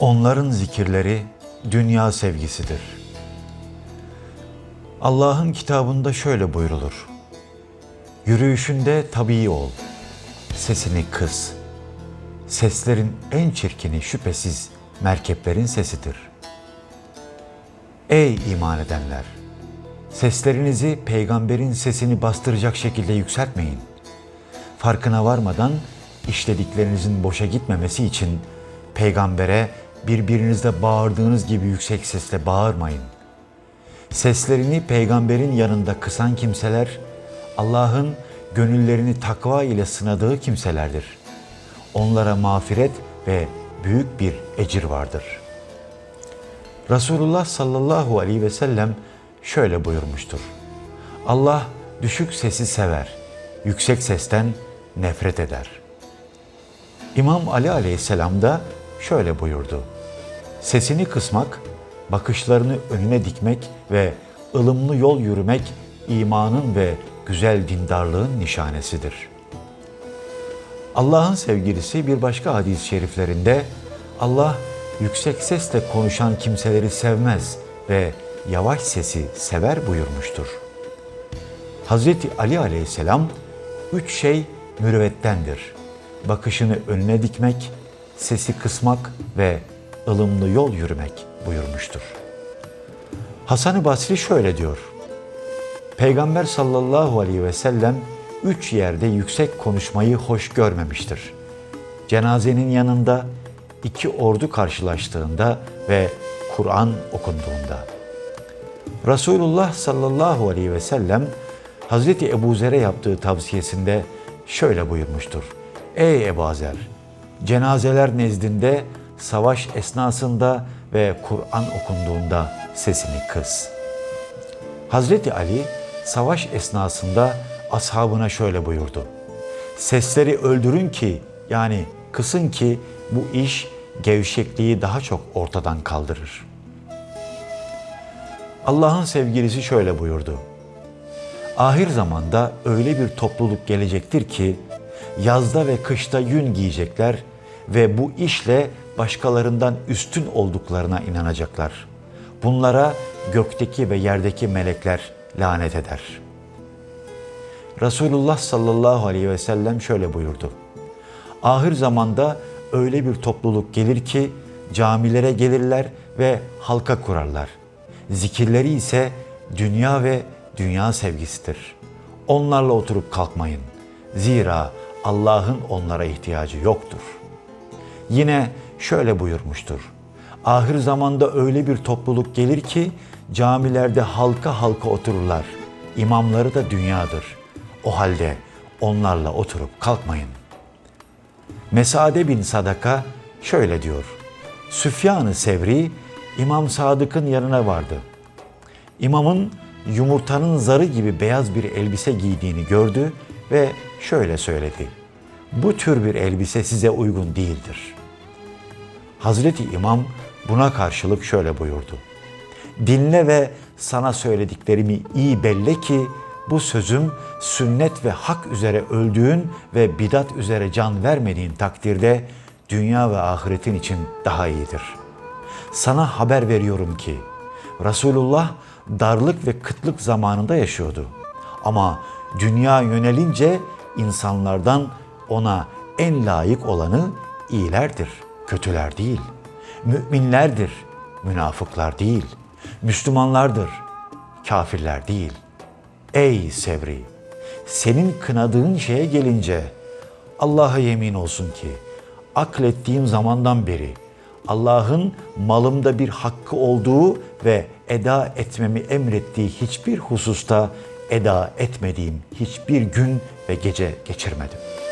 Onların zikirleri dünya sevgisidir. Allah'ın kitabında şöyle buyrulur. Yürüyüşünde tabii ol, sesini kıs. Seslerin en çirkini şüphesiz merkeplerin sesidir. Ey iman edenler! Seslerinizi peygamberin sesini bastıracak şekilde yükseltmeyin. Farkına varmadan işlediklerinizin boşa gitmemesi için peygambere birbirinizle bağırdığınız gibi yüksek sesle bağırmayın. Seslerini peygamberin yanında kısan kimseler Allah'ın gönüllerini takva ile sınadığı kimselerdir. Onlara mağfiret ve büyük bir ecir vardır. Resulullah sallallahu aleyhi ve sellem şöyle buyurmuştur. Allah düşük sesi sever, yüksek sesten nefret eder. İmam Ali aleyhisselam da şöyle buyurdu. Sesini kısmak, bakışlarını önüne dikmek ve ılımlı yol yürümek imanın ve güzel dindarlığın nişanesidir. Allah'ın sevgilisi bir başka hadis-i şeriflerinde Allah yüksek sesle konuşan kimseleri sevmez ve yavaş sesi sever buyurmuştur. Hazreti Ali aleyhisselam üç şey mürüvvettendir. Bakışını önüne dikmek, sesi kısmak ve ılımlı yol yürümek buyurmuştur. Hasan-ı Basri şöyle diyor. Peygamber sallallahu aleyhi ve sellem üç yerde yüksek konuşmayı hoş görmemiştir. Cenazenin yanında, iki ordu karşılaştığında ve Kur'an okunduğunda. Resulullah sallallahu aleyhi ve sellem Hazreti Ebu Zer'e yaptığı tavsiyesinde şöyle buyurmuştur. Ey Ebu Zer! Cenazeler nezdinde, savaş esnasında ve Kur'an okunduğunda sesini kıs. Hazreti Ali savaş esnasında ashabına şöyle buyurdu. Sesleri öldürün ki yani kısın ki bu iş gevşekliği daha çok ortadan kaldırır. Allah'ın sevgilisi şöyle buyurdu. Ahir zamanda öyle bir topluluk gelecektir ki yazda ve kışta yün giyecekler ve bu işle başkalarından üstün olduklarına inanacaklar. Bunlara gökteki ve yerdeki melekler lanet eder. Resulullah sallallahu aleyhi ve sellem şöyle buyurdu. Ahir zamanda öyle bir topluluk gelir ki camilere gelirler ve halka kurarlar. Zikirleri ise dünya ve dünya sevgisidir. Onlarla oturup kalkmayın. Zira Allah'ın onlara ihtiyacı yoktur. Yine şöyle buyurmuştur. Ahir zamanda öyle bir topluluk gelir ki camilerde halka halka otururlar. İmamları da dünyadır. O halde onlarla oturup kalkmayın. Mesade bin Sadaka şöyle diyor. Süfyan-ı Sevri İmam Sadık'ın yanına vardı. İmamın yumurtanın zarı gibi beyaz bir elbise giydiğini gördü ve şöyle söyledi. Bu tür bir elbise size uygun değildir. Hazreti İmam buna karşılık şöyle buyurdu. Dinle ve sana söylediklerimi iyi belle ki bu sözüm sünnet ve hak üzere öldüğün ve bidat üzere can vermediğin takdirde dünya ve ahiretin için daha iyidir. Sana haber veriyorum ki Resulullah darlık ve kıtlık zamanında yaşıyordu. Ama dünya yönelince insanlardan ona en layık olanı iyilerdir, kötüler değil. Müminlerdir, münafıklar değil. Müslümanlardır, kafirler değil. Ey Sevri! Senin kınadığın şeye gelince Allah'a yemin olsun ki aklettiğim zamandan beri Allah'ın malımda bir hakkı olduğu ve eda etmemi emrettiği hiçbir hususta eda etmediğim hiçbir gün ve gece geçirmedim.''